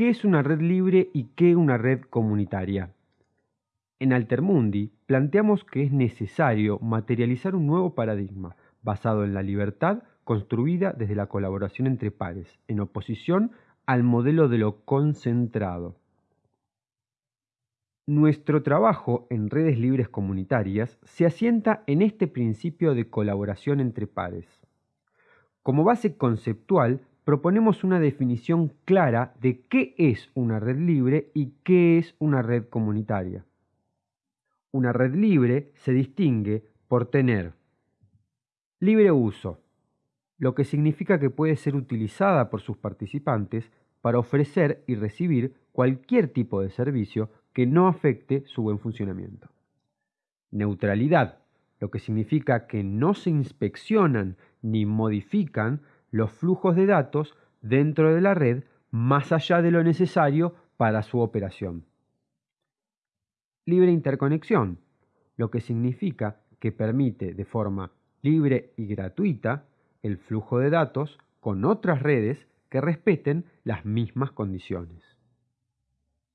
qué es una red libre y qué una red comunitaria. En Altermundi planteamos que es necesario materializar un nuevo paradigma basado en la libertad construida desde la colaboración entre pares, en oposición al modelo de lo concentrado. Nuestro trabajo en redes libres comunitarias se asienta en este principio de colaboración entre pares. Como base conceptual, proponemos una definición clara de qué es una red libre y qué es una red comunitaria. Una red libre se distingue por tener libre uso, lo que significa que puede ser utilizada por sus participantes para ofrecer y recibir cualquier tipo de servicio que no afecte su buen funcionamiento. Neutralidad, lo que significa que no se inspeccionan ni modifican los flujos de datos dentro de la red más allá de lo necesario para su operación. Libre interconexión, lo que significa que permite de forma libre y gratuita el flujo de datos con otras redes que respeten las mismas condiciones.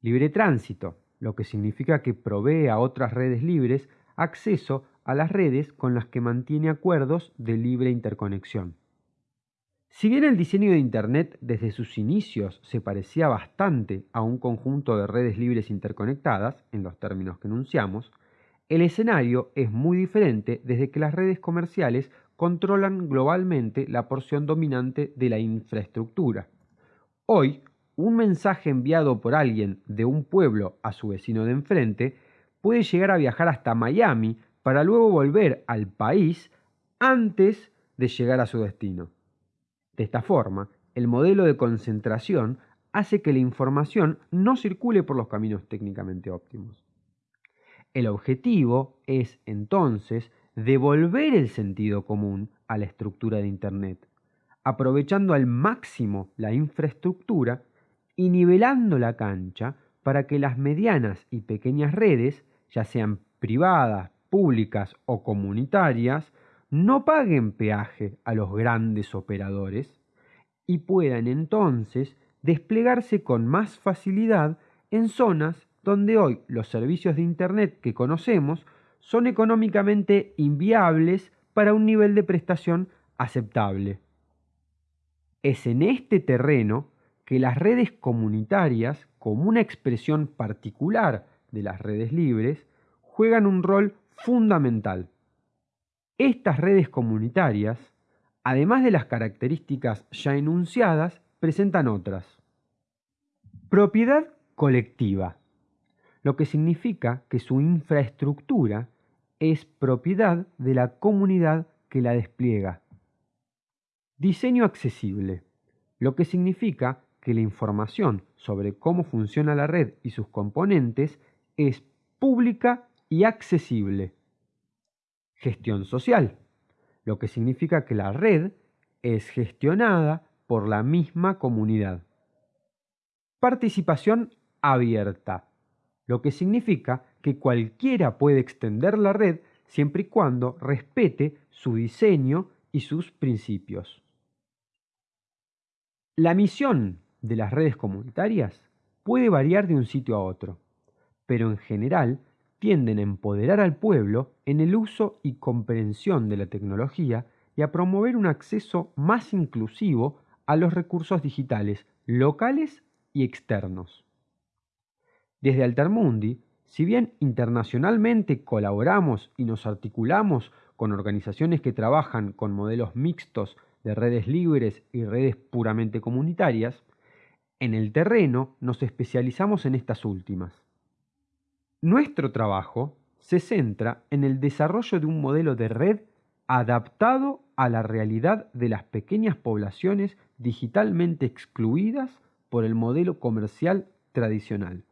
Libre tránsito, lo que significa que provee a otras redes libres acceso a las redes con las que mantiene acuerdos de libre interconexión. Si bien el diseño de Internet desde sus inicios se parecía bastante a un conjunto de redes libres interconectadas, en los términos que enunciamos, el escenario es muy diferente desde que las redes comerciales controlan globalmente la porción dominante de la infraestructura. Hoy, un mensaje enviado por alguien de un pueblo a su vecino de enfrente puede llegar a viajar hasta Miami para luego volver al país antes de llegar a su destino. De esta forma, el modelo de concentración hace que la información no circule por los caminos técnicamente óptimos. El objetivo es, entonces, devolver el sentido común a la estructura de Internet, aprovechando al máximo la infraestructura y nivelando la cancha para que las medianas y pequeñas redes, ya sean privadas, públicas o comunitarias, no paguen peaje a los grandes operadores y puedan entonces desplegarse con más facilidad en zonas donde hoy los servicios de Internet que conocemos son económicamente inviables para un nivel de prestación aceptable. Es en este terreno que las redes comunitarias, como una expresión particular de las redes libres, juegan un rol fundamental. Estas redes comunitarias, además de las características ya enunciadas, presentan otras. Propiedad colectiva, lo que significa que su infraestructura es propiedad de la comunidad que la despliega. Diseño accesible, lo que significa que la información sobre cómo funciona la red y sus componentes es pública y accesible gestión social, lo que significa que la red es gestionada por la misma comunidad. Participación abierta, lo que significa que cualquiera puede extender la red siempre y cuando respete su diseño y sus principios. La misión de las redes comunitarias puede variar de un sitio a otro, pero en general tienden a empoderar al pueblo en el uso y comprensión de la tecnología y a promover un acceso más inclusivo a los recursos digitales locales y externos. Desde Altermundi, si bien internacionalmente colaboramos y nos articulamos con organizaciones que trabajan con modelos mixtos de redes libres y redes puramente comunitarias, en el terreno nos especializamos en estas últimas. Nuestro trabajo se centra en el desarrollo de un modelo de red adaptado a la realidad de las pequeñas poblaciones digitalmente excluidas por el modelo comercial tradicional.